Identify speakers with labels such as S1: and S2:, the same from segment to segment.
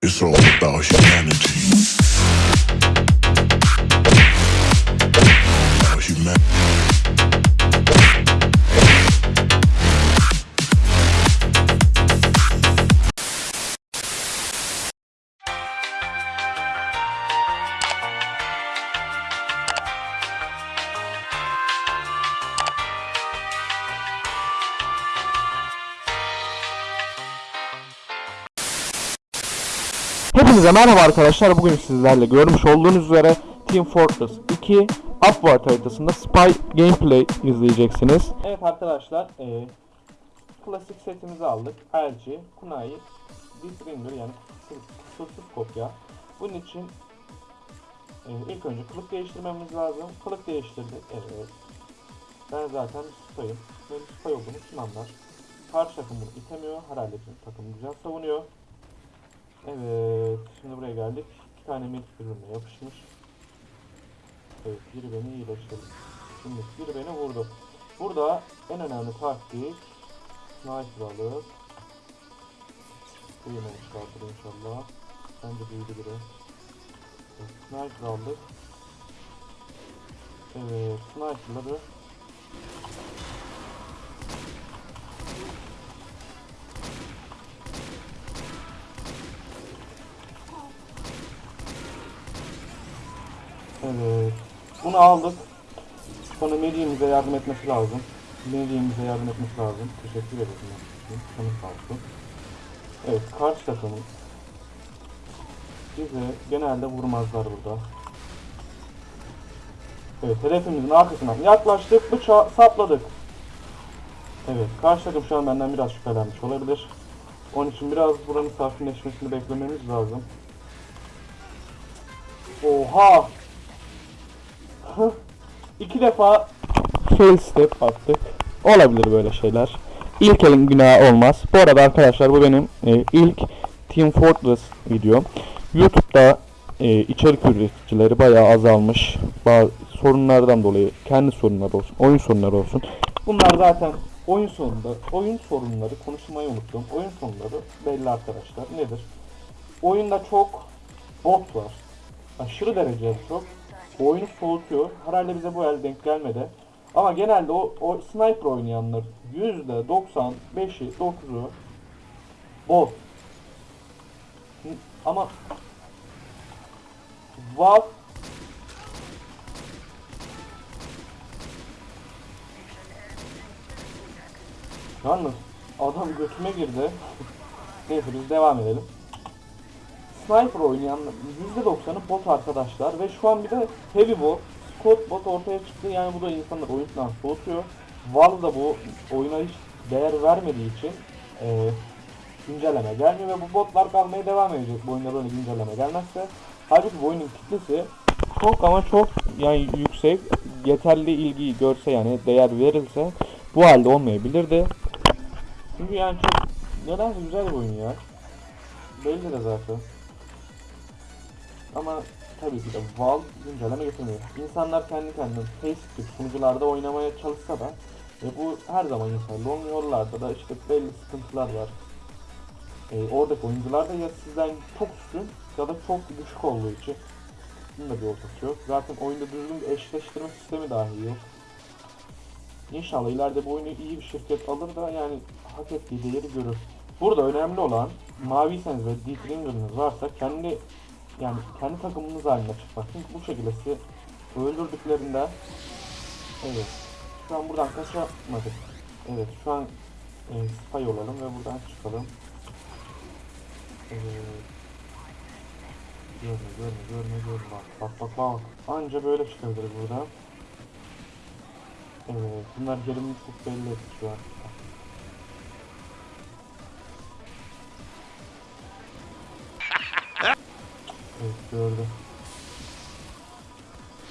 S1: It's all about humanity.
S2: Hepinize merhaba arkadaşlar. Bugün sizlerle görmüş olduğunuz üzere Team Fortress 2 Upward haritasında Spy gameplay izleyeceksiniz. Evet arkadaşlar, e, klasik setimizi aldık. LG, Kunai, Deathbringer yani kusursuz- kopya. Bunun için e, ilk önce kılık değiştirmemiz lazım. Kılık değiştirdik. Evet. Ben zaten Spy'ım. Benim Spy olduğumu kim anlar? Karşı takım bunu itemiyor. Herhalde takım güzel savunuyor. Evet, şimdi buraya geldik. İki tane milk birbirine yapışmış. Evet, biri beni iyileştirdi. Şimdi biri beni vurdu. Burada en önemli taktik sniper alıp Büyümemişlerdir inşallah. Bence büyüdü biri. Evet, sniper aldık. Evet, sniperları Aldık. Sonra Melih'imize yardım etmesi lazım. Melih'imize yardım etmesi lazım. Teşekkür ederim. Canım sağ. Evet, karşı takımın bize genelde vurmazlar burada. Evet, hedefimizin arkasından yaklaştık, bıçağı sapladık. Evet, karşı takım şu an benden biraz şüphelenmiş olabilir. Onun için biraz buranın sakinleşmesini beklememiz lazım. Oha! Hı. İki defa fail step attık. Olabilir böyle şeyler. İlk elin günahı olmaz. Bu arada arkadaşlar bu benim e, ilk Team Fortress videom. YouTube'da e, içerik üreticileri bayağı azalmış. Bazı sorunlardan dolayı kendi sorunları olsun, oyun sorunları olsun. Bunlar zaten oyun sorunları, oyun sorunları konuşmayı unuttum. Oyun sorunları belli arkadaşlar. Nedir? Oyunda çok bot var. Aşırı derecede çok. Oyunu soğutuyor. Herhalde bize bu el denk gelmedi. Ama genelde o, o sniper oynayanlar %95'i 9'u bot. Hı, Ama Valve Yalnız adam götüme girdi. Neyse biz devam edelim. Sniper oynayan %90'ı bot arkadaşlar ve şu an bir de heavy bot, squad bot ortaya çıktı. Yani bu da insanlar oyundan soğutuyor. Valve da bu oyuna hiç değer vermediği için eee, güncelleme gelmiyor ve bu botlar kalmaya devam edecek bu oyunda böyle güncelleme gelmezse. Halbuki bu oyunun kitlesi çok ama çok yani yüksek yeterli ilgiyi görse yani değer verilse bu halde olmayabilirdi. Çünkü yani çok nedense güzel bir oyun ya. Belli de zaten. Ama tabii ki de Valve güncelleme getirmiyor. İnsanlar kendi kendine Facebook sunucularda oynamaya çalışsa da e, bu her zaman. Long yollarda da işte belli sıkıntılar var. E, oradaki oyuncular da ya sizden çok üstün ya da çok düşük olduğu için bunun da bir ortası yok. Zaten oyunda düzgün bir eşleştirme sistemi dahi yok. İnşallah ileride bu oyunu iyi bir şirket alır da yani hak ettiği değeri görür. Burada önemli olan maviyseniz ve deep varsa kendi yani kendi takımınız haline çıkmak. Çünkü bu şekilde sizi öldürdüklerinde evet şu an buradan kaçamadık. Evet şu an e, spy olalım ve buradan çıkalım. Evet. Görme görme görme görme bak bak bak bak. Anca böyle çıkabiliriz buradan. Evet bunlar yerimi çok belli etti şu an. Evet gördüm.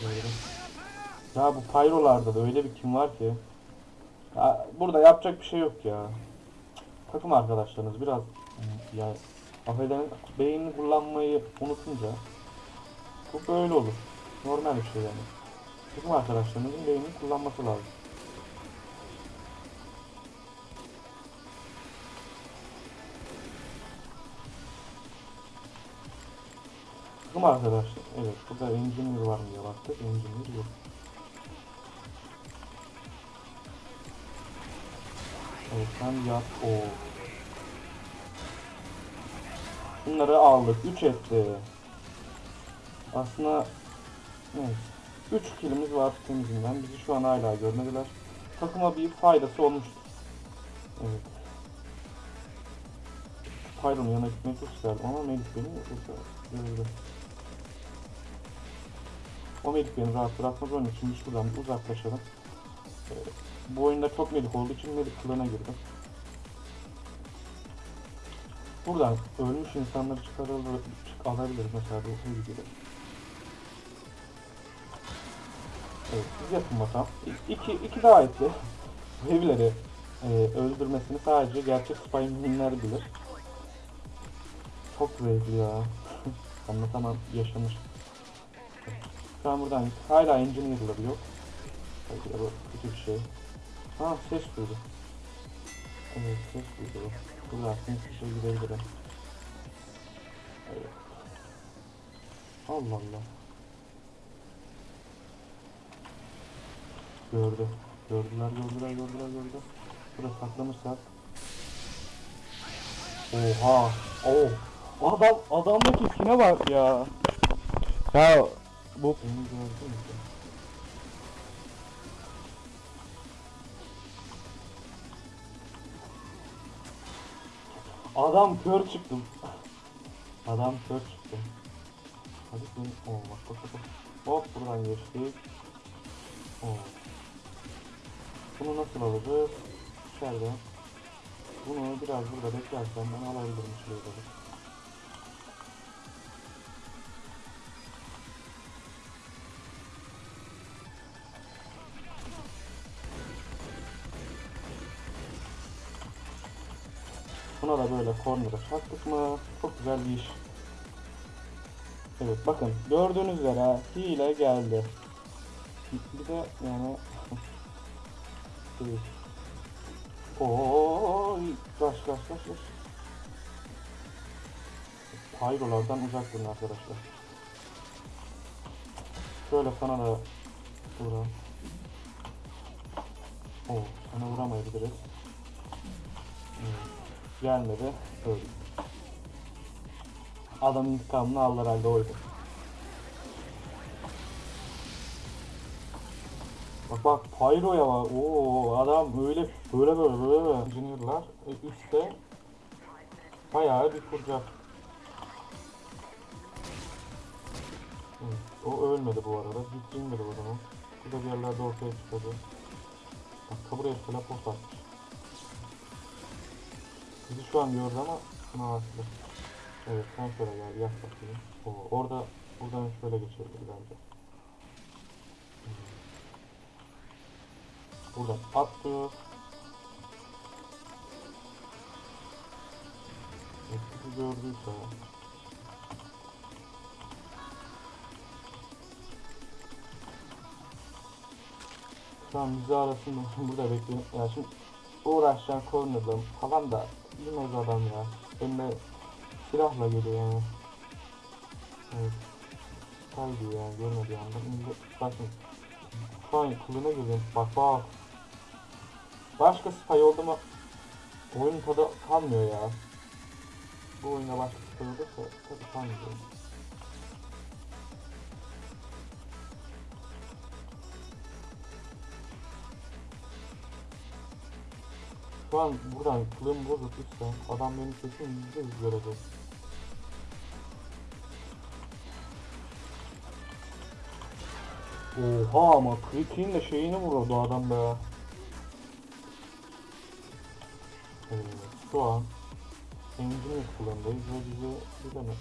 S2: Gördüm. Ya bu pyrolarda da öyle bir kim var ki. Ya burada yapacak bir şey yok ya. Takım arkadaşlarınız biraz ya affedersiniz beynini kullanmayı unutunca bu böyle olur. Normal bir şey yani. Takım arkadaşlarınızın beynini kullanması lazım. Takım arkadaşlar. Evet burada engineer var mı diye baktık. Engineer yok. Evet sen yap. o. Bunları aldık. 3 etti. Aslında neyse. 3 kilimiz var temizinden. Bizi şu an hala görmediler. Takıma bir faydası olmuştur. Evet. Pyron'un yanına gitmeyi çok isterdim ama Melih beni gördü. O Melih beni rahat bırakmaz onun için biz şuradan bir uzaklaşalım. Ee, bu oyunda çok Melih olduğu için Melih kılığına girdim. Buradan ölmüş insanları çıkarılır, çık alabiliriz mesela bu gibi. Evet, siz yapın bakalım. İki, iki. Bu evleri e, öldürmesini sadece gerçek spyminler bilir. Çok zevkli ya. Anlatamam yaşamış. An buradan hala engineer'ları yok. Belki de bu kötü bir şey. Ha ses duydu. Evet ses duydu. Güzel sinsi şey gidebilirim. Evet. Allah Allah. Gördü. Gördüler, gördüler, gördüler, gördüler. Burada saklanırsak. Oha. Oh. Adam, adamdaki skine bak ya. Ya bu? Adam kör çıktım. Adam kör çıktı. Hadi sen. Oo bak bak bak. Hop buradan geçtik. Oo. Bunu nasıl alacağız? İçeride. Bunu biraz burada beklersen ben alabilirim şuraya da böyle corner'a çaktık mı? Çok güzel bir iş. Evet bakın gördüğünüz üzere hile geldi. Bir de yani. Oy, kaç kaç kaç kaç. Pyrolardan uzak durun arkadaşlar. Şöyle sana da vuralım. Oo, sana vuramayabiliriz. Hmm, Gelmedi, öldü. Adam intikamını alır halde oydu. Bak bak Pyro'ya bak. Oo adam öyle böyle böyle böyle böyle. Engineer'lar e, üstte bayağı bir kuracak. O ölmedi bu arada. Hiç inmedi o zaman. Bu da bir yerlerde ortaya çıkıyordu. Bak kaburaya teleport atmış. Bizi şu an gördü ama bastı. Evet sen şöyle gel yak bakayım. Oo, orada buradan şöyle geçebilir bence. Buradan attı. Etkisi gördüyse. An bizi arasında burada bekliyorum. Ya şimdi uğraşacağım corner'la falan da bilmez adam ya. Eline silahla geliyor yani. Evet. Kaydı ya görmedi anda. Şimdi bakın. An kılına girdim. Bak bak. Başka spy oldu mu oyun tadı kalmıyor ya. Bu oyuna başka spy olursa tadı kalmıyor. Şu an buradan kılım bozuk lütfen. Adam beni kesin yüzde yüz görecek. Oha ama kritiğin de şeyini vurdu adam be. Ee, şu an engineer kullandayız ve bize bilemez.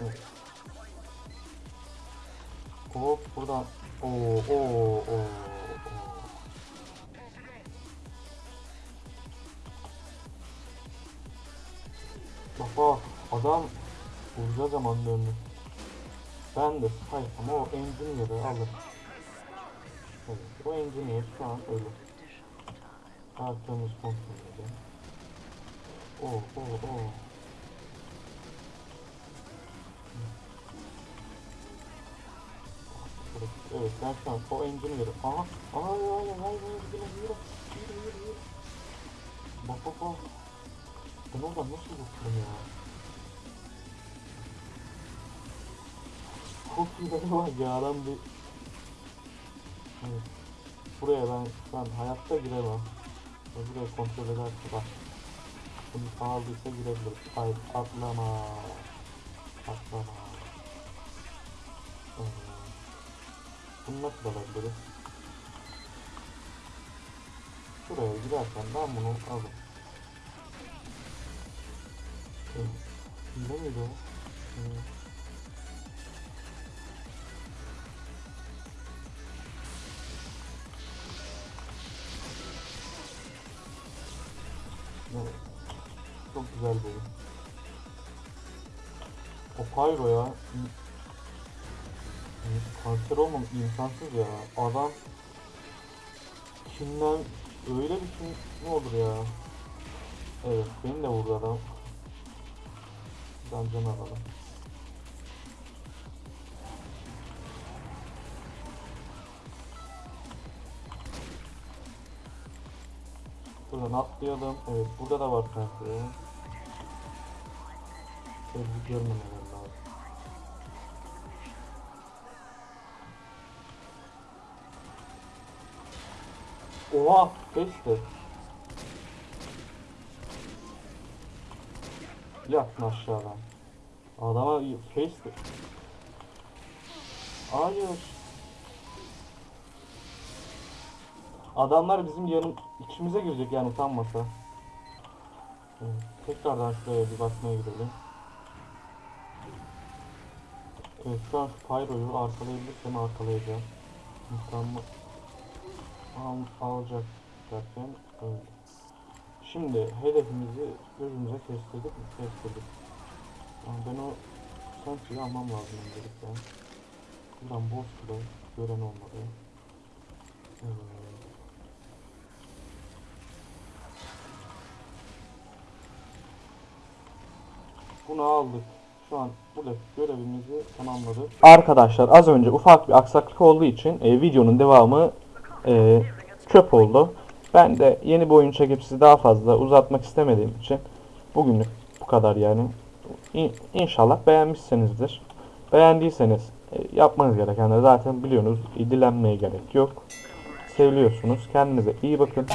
S2: Evet. Hop buradan oo oo oo Oh adam vuracağı zaman döndü. Ben de Spy ama o Engineer'ı alır. Evet, o Engineer şu an ölü. Arkamız kontrol edelim. Oh oh oh. Evet ben şu an o engineer'ı aha aha ya ya ya ya ya ya ya ya ya bak bak bak ben oradan nasıl bakıyorum ya? Çok beni var ya bir... Evet. Buraya ben an hayatta giremem. Buraya kontrol ederse bak. Bunu sağladıysa girebiliriz. Hayır atlama. Atlama. Evet. Bunu nasıl alabiliriz? Şuraya girerken ben bunu alırım. Miydi o? Evet. Çok güzel bir oyun. O Pyro ya. Kanser olmam imkansız ya. Adam kimden öyle bir kim ne olur ya. Evet beni de vurdu adam. Can alalım. Buradan atlayalım. Evet burada da var kanser. Sevgi görmemeler lazım. Oha! Geçti. Yattın aşağıdan. Adama face'ti. Hayır. Adamlar bizim yanım içimize girecek yani utanmasa. Evet, tekrardan şuraya bir bakmaya gidelim. Evet şu an şu Pyro'yu arkalayabilirsem arkalayacağım. İnsanımı al, alacak derken öyle. Şimdi hedefimizi gözümüze kestirdik mi? Kestirdik. Yani ben o sentry'yi almam lazım öncelikle. Buradan boss bile gören olmadı. Bunu aldık. Şu an buradaki görevimizi tamamladık. Arkadaşlar az önce ufak bir aksaklık olduğu için e, videonun devamı e, çöp oldu. Ben de yeni bir oyun çekip sizi daha fazla uzatmak istemediğim için bugünlük bu kadar yani. İ- İnşallah beğenmişsinizdir. Beğendiyseniz e, yapmanız gerekenleri zaten biliyorsunuz. Dilenmeye gerek yok. Seviliyorsunuz. Kendinize iyi bakın.